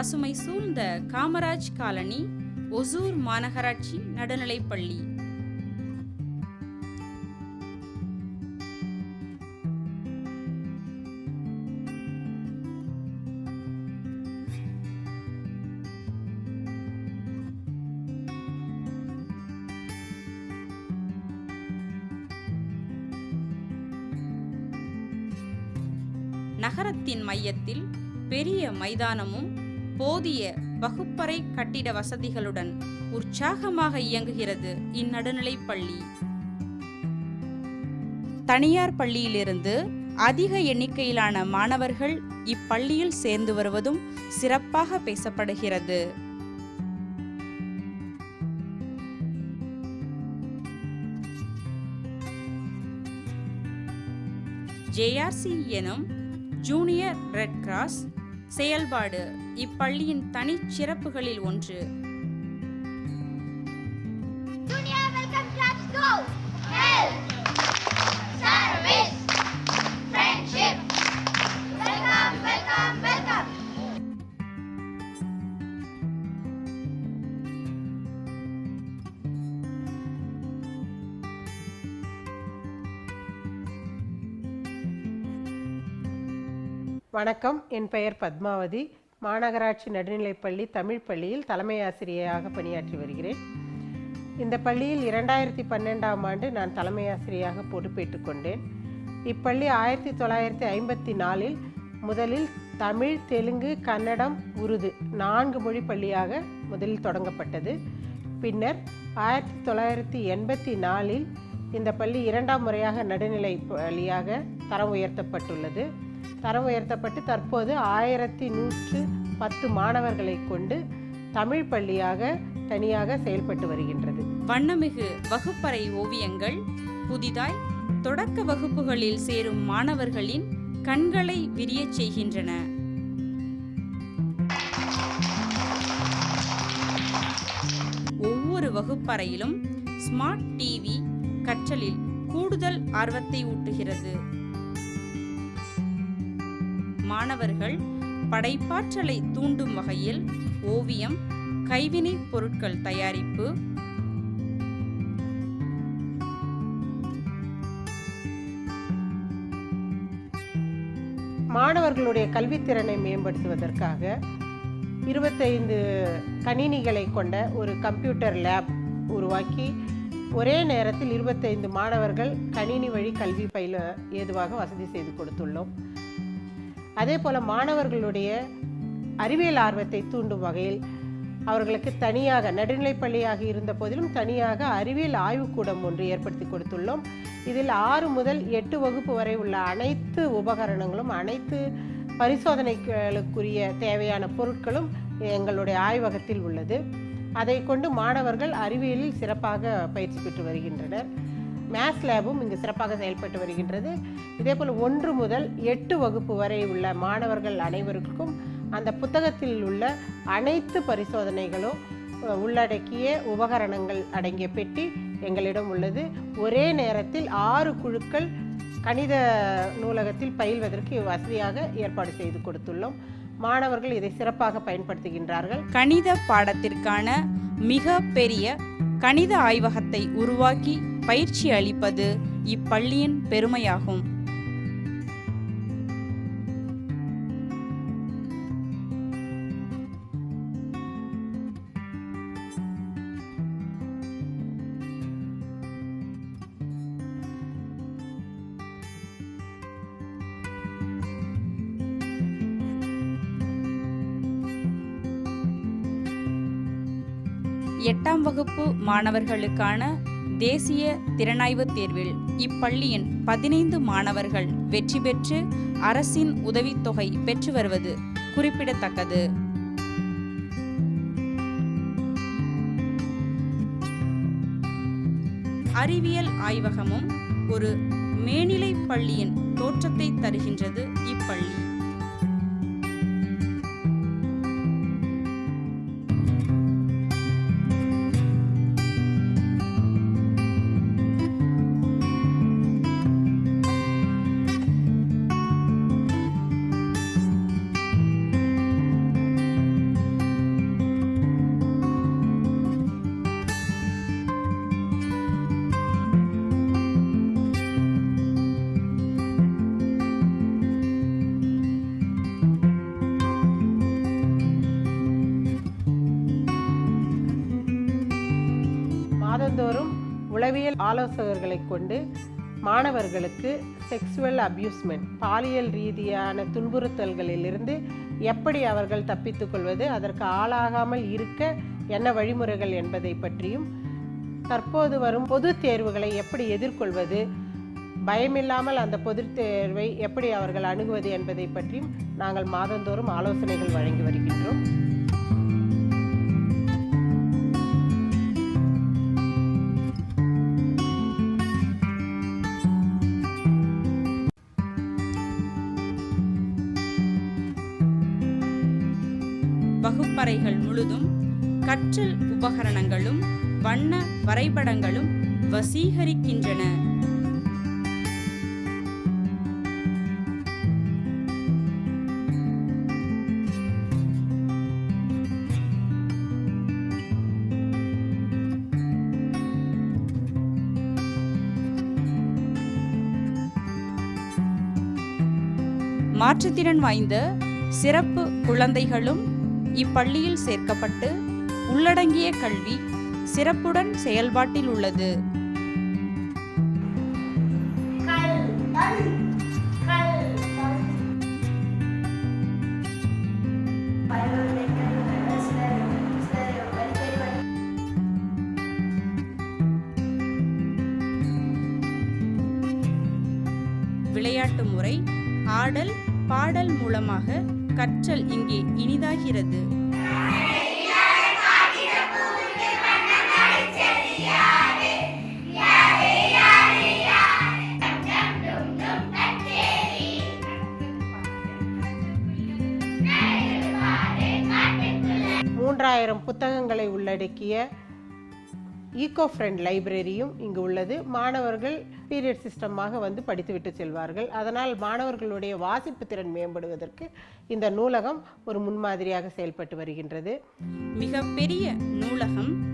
பசுமை சூழ்ந்த காமராஜ் காலனி ஒசூர் மாநகராட்சி நடுநிலைப்பள்ளி. நகரத்தின் மையத்தில் பெரிய மைதானமும் போதிய வகுப்பறை கட்டிட வசதிகளுடன் உற்சாகமாக இயங்குகிறது இந்நடுநிலைப் பள்ளி. தனியார் பள்ளியிலிருந்து அதிக எண்ணிக்கையிலான மாணவர்கள் இப்பள்ளியில் சேர்ந்து வருவதும் சிறப்பாக பேசப்படுகிறது. ஜேஆர்சி எனும் ஜூனியர் ரெட் கிராஸ் செயல்பாடு இப்பள்ளியின் தனிச்சிறப்புகளில் ஒன்று Junior welcome clubs go! Help! Service! Friendship! Welcome, welcome, welcome! வணக்கம் என் பெயர் பத்மாவதி மாநகராட்சி நடுநிலைப்பள்ளி தமிழ் பள்ளியில் தலைமை ஆசிரியையாக பணியாற்றி வருகிறேன். இந்த பள்ளியில் இரண்டாயிரத்தி பன்னெண்டாம் ஆண்டு நான் தலைமை ஆசிரியராக பொறுப்பேற்றுக் கொண்டேன். இப்பள்ளி ஆயிரத்தி தொள்ளாயிரத்தி ஐம்பத்தி நாலில் முதலில் தமிழ் தெலுங்கு கன்னடம் உருது நான்கு மொழி பள்ளியாக முதலில் தொடங்கப்பட்டது. பின்னர் ஆயிரத்தி தொள்ளாயிரத்தி எண்பத்தி நாலில் இந்த பள்ளி இரண்டாம் முறையாக நடுநிலை பள்ளியாக தரம் உயர்த்தப்பட்டுள்ளது. தரம் உயர்த்தப்பட்டு தற்போது ஆயிரத்தி நூற்று பத்து மாணவர்களை கொண்டு தமிழ் பள்ளியாக தனியாக செயல்பட்டு வருகின்றது. வண்ணமிகு வகுப்பறை ஓவியங்கள் புதிதாய் தொடக்க வகுப்புகளில் சேரும் மாணவர்களின் கண்களை விரியச் செய்கின்றன. ஒவ்வொரு வகுப்பறையிலும் ஸ்மார்ட் டிவி கற்றலில் கூடுதல் ஆர்வத்தை ஊட்டுகிறது. மாணவர்கள் படைப்பாற்றலை தூண்டும் வகையில் ஓவியம் கைவினைப் பொருட்கள் தயாரிப்பு. மாணவர்களுடைய கல்வித்திறனை மேம்படுத்துவதற்காக இருபத்தைந்து கணினிகளை கொண்ட ஒரு கம்ப்யூட்டர் லேப் உருவாக்கி ஒரே நேரத்தில் இருபத்தைந்து மாணவர்கள் கணினி வழி கல்வி பயில ஏதுவாக வசதி செய்து கொடுத்துள்ளோம். அதே போல் மாணவர்களுடைய அறிவியல் ஆர்வத்தை தூண்டும் வகையில் அவர்களுக்கு தனியாக நடுநிலைப்பள்ளியாக இருந்த போதிலும் தனியாக அறிவியல் ஆய்வுக்கூடம் ஒன்று ஏற்படுத்தி கொடுத்துள்ளோம். இதில் ஆறு முதல் எட்டு வகுப்பு வரை உள்ள அனைத்து உபகரணங்களும் அனைத்து பரிசோதனைகளுக்குரிய தேவையான பொருட்களும் எங்களுடைய ஆய்வகத்தில் உள்ளது. அதை கொண்டு மாணவர்கள் அறிவியலில் சிறப்பாக பயிற்சி பெற்று வருகின்றனர். மேத்ஸ் லேபும் இங்கு சிறப்பாக செயல்பட்டு வருகின்றது. இதேபோல் ஒன்று முதல் எட்டு வகுப்பு வரை உள்ள மாணவர்கள் அனைவருக்கும் அந்த புத்தகத்தில் உள்ள அனைத்து பரிசோதனைகளும் உள்ளடக்கிய உபகரணங்கள் அடங்கிய பெட்டி எங்களிடம் உள்ளது. ஒரே நேரத்தில் ஆறு குழுக்கள் கணித நூலகத்தில் பயில்வதற்கு வசதியாக ஏற்பாடு செய்து கொடுத்துள்ளோம். மாணவர்கள் இதை சிறப்பாக பயன்படுத்துகின்றார்கள். கணித பாடத்திற்கான மிக பெரிய கணித ஆய்வகத்தை உருவாக்கி பயிற்சி அளிப்பது இப்பள்ளியின் பெருமையாகும். எட்டாம் வகுப்பு மாணவர்களுக்கான தேசிய திறனாய்வு தேர்வில் இப்பள்ளியின் பதினைந்து மாணவர்கள் வெற்றி பெற்று அரசின் உதவித்தொகை பெற்று வருவது குறிப்பிடத்தக்கது. அறிவியல் ஆய்வகமும் ஒரு மேனிலை பள்ளியின் தோற்றத்தை தருகின்றது இப்பள்ளி. உளவியல் ஆலோசகர்களை கொண்டு மாணவர்களுக்கு செக்ஸுவல் அப்யூஸ்மெண்ட் பாலியல் ரீதியான துன்புறுத்தல்களிலிருந்து எப்படி அவர்கள் தப்பித்துக்கொள்வது அதற்கு ஆளாகாமல் இருக்க என்ன வழிமுறைகள் என்பதை பற்றியும் தற்போது வரும் பொதுத் தேர்வுகளை எப்படி எதிர்கொள்வது பயமில்லாமல் அந்த பொதுத் தேர்வை எப்படி அவர்கள் அணுகுவது என்பதை பற்றியும் நாங்கள் மாதந்தோறும் ஆலோசனைகள் வழங்கி வருகின்றோம். வகுப்பறைகள் முழுதும் கற்றல் உபகரணங்களும் வண்ண வரைபடங்களும் வசீகரிக்கின்றன. மாற்றுத்திறன் வாய்ந்த சிறப்பு குழந்தைகளும் இப்பள்ளியில் சேர்க்கப்பட்டு உள்ளடங்கிய கல்வி சிறப்புடன் செயல்பாட்டில் உள்ளது. விளையாட்டு முறை ஆடல் பாடல் மூலமாக கற்றல் இங்கே இனிதாகிறது. மூன்றாயிரம் புத்தகங்களை உள்ளடக்கிய ஈகோ ஃப்ரெண்ட் லைப்ரரியும் இங்கு உள்ளது. மாணவர்கள் பீரியட் சிஸ்டமாக வந்து படித்துவிட்டு செல்வார்கள். அதனால் மாணவர்களுடைய வாசிப்பு திறன் மேம்படுவதற்கு இந்த நூலகம் ஒரு முன்மாதிரியாக செயல்பட்டு வருகின்றது. மிக பெரிய நூலகம்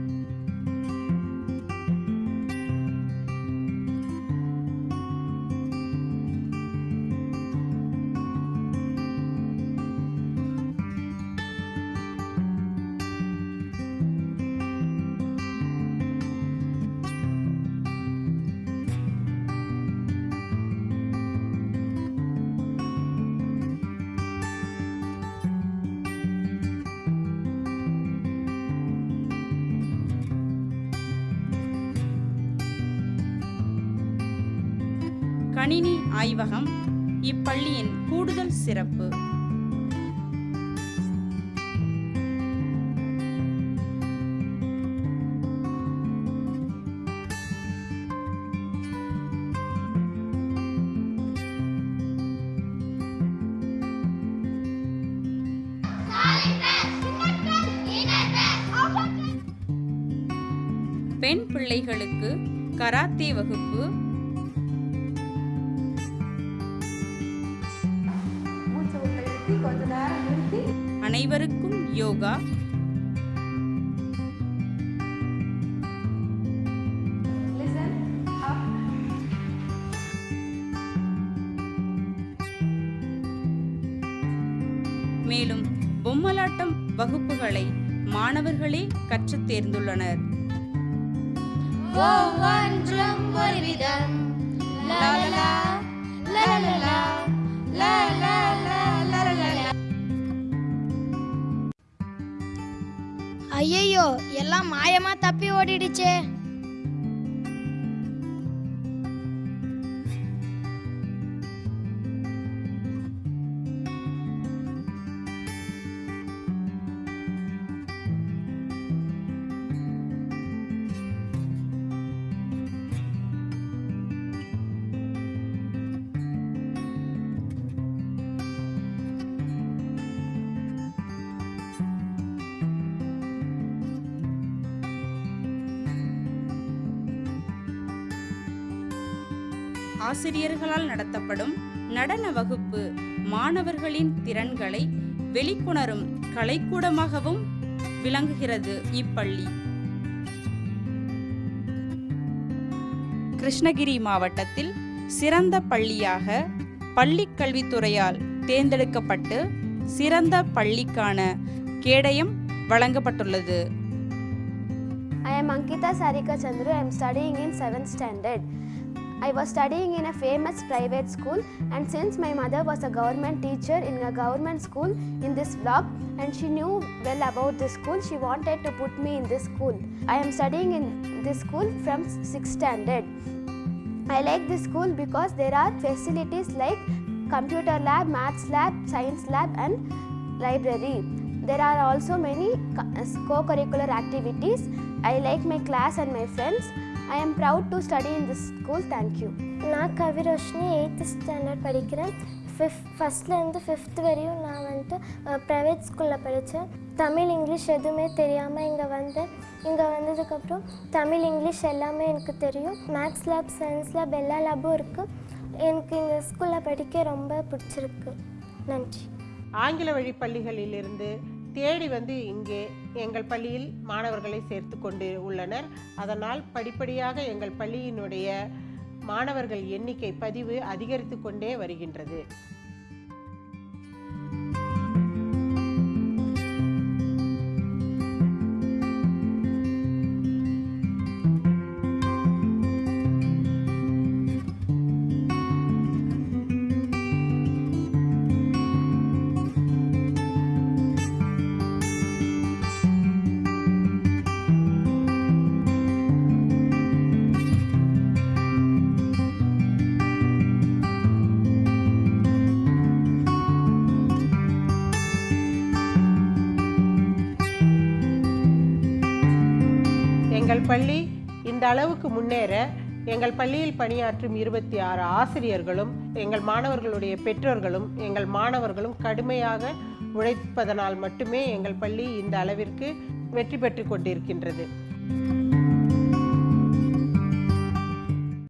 கணினி ஆய்வகம் இப்பள்ளியின் கூடுதல் சிறப்பு. பெண் பிள்ளைகளுக்கு கராத்தே வகுப்பு யோகா மேலும் பொம்மலாட்டம் வகுப்புகளை மாணவர்களே கற்றுத் தேர்ந்துள்ளனர். ஒவ்வொன்றும் ஒரு விதம் லா லா. ஐயையோ எல்லாம் மாயமா தப்பி ஓடிடுச்சே. ஆசிரியர்களால் நடத்தப்படும் நடன வகுப்பு மாணவர்களின் திறன்களை வெளிக்கொணரும் கலைக்கூடமாகவும் விளங்குகிறது இப்பள்ளி கிருஷ்ணகிரி மாவட்டத்தில் சிறந்த பள்ளியாக பள்ளிக்கல்வித்துறையால் தேர்ந்தெடுக்கப்பட்டு சிறந்த பள்ளிக்கான கேடயம் வழங்கப்பட்டுள்ளது I am Ankita Sarika Chandru. I am studying in 7th standard. I was studying in a famous private school and since my mother was a government teacher in a government school in this vlog and she knew well about this school, she wanted to put me in this school. I am studying in this school from 6th standard. I like this school because there are facilities like computer lab, maths lab, science lab and library. There are also many co- co-curricular activities. I like my class and my friends. I am proud to study in this school. Thank you. நான் Kaviroshini eighth standard படிக்கிறேன். Fifth ஃபஸ்ட்லேருந்து fifth வரையும் நான் வந்துட்டு private ஸ்கூலில் படித்தேன் Tamil English எதுவுமே தெரியாமல் இங்கே வந்தேன். இங்கே வந்ததுக்கப்புறம் தமிழ் இங்கிலீஷ் எல்லாமே எனக்கு தெரியும். மேக்ஸ் லேப் சயின்ஸ் லேப் எல்லா லேபும் இருக்குது எனக்கு இந்த ஸ்கூலில் படிக்க ரொம்ப பிடிச்சிருக்கு. நன்றி. ஆங்கில வழி பள்ளிகளிலிருந்து தேடி வந்து இங்கே எங்கள் பள்ளியில் மாணவர்களை சேர்த்து கொண்டு உள்ளனர். அதனால் படிப்படியாக எங்கள் பள்ளியினுடைய மாணவர்கள் எண்ணிக்கை பதிவு அதிகரித்து கொண்டே வருகின்றது. பள்ளி இந்த அளவுக்கு முன்னேற எங்கள் பள்ளியில் பணியாற்றும் இருபத்தி ஆறு ஆசிரியர்களும் எங்கள் மாணவர்களுடைய பெற்றோர்களும் எங்கள் மாணவர்களும் கடுமையாக உழைப்பதனால் மட்டுமே எங்கள் பள்ளி இந்த அளவிற்கு வெற்றி பெற்று கொண்டிருக்கின்றது.